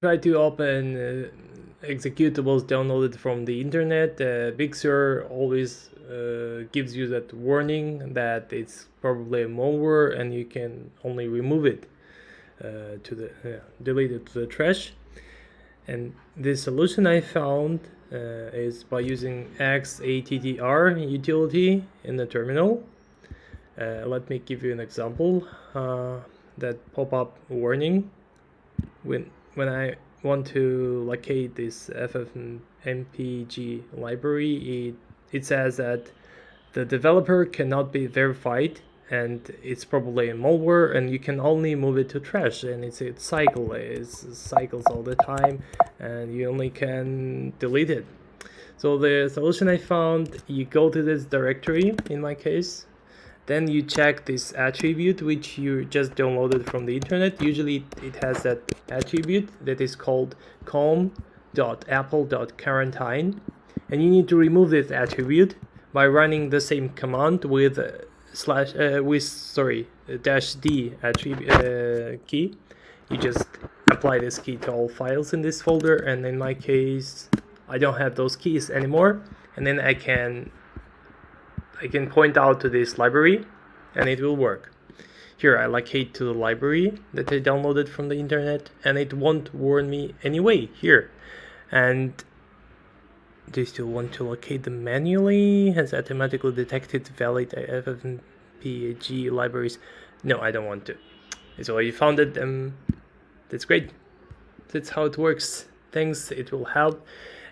try to open uh, executables downloaded from the internet, uh, Big Sur always uh, gives you that warning that it's probably a malware and you can only remove it uh, to the delete it to the trash. And the solution I found uh, is by using XATTR utility in the terminal. Uh, let me give you an example. that pop-up warning when when I want to locate this FFmpeg library, it, it says that the developer cannot be verified and it's probably a malware and you can only move it to trash and it's a cycle it cycles all the time and you only can delete it. So the solution i found you go to this directory in my case then you check this attribute which you just downloaded from the internet. Usually it has that attribute that is called com.apple.quarantine and you need to remove this attribute by running the same command with uh, slash uh, with sorry dash d attribute uh, key. You just apply this key to all files in this folder and in my case I don't have those keys anymore. And then I can I can point out to this library and it will work. Here I locate to the library that I downloaded from the internet and it won't warn me anyway here. And do you still want to locate them manually? Has automatically detected valid FFmpeg libraries? No, I don't want to. So you found it, um, that's great. That's how it works. Thanks, it will help.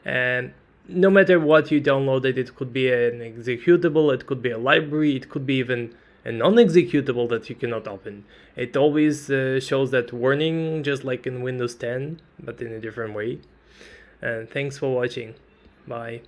And no matter what you downloaded, it could be an executable, it could be a library, it could be even a non-executable that you cannot open. It always uh, shows that warning, just like in Windows 10, but in a different way. And thanks for watching. Bye.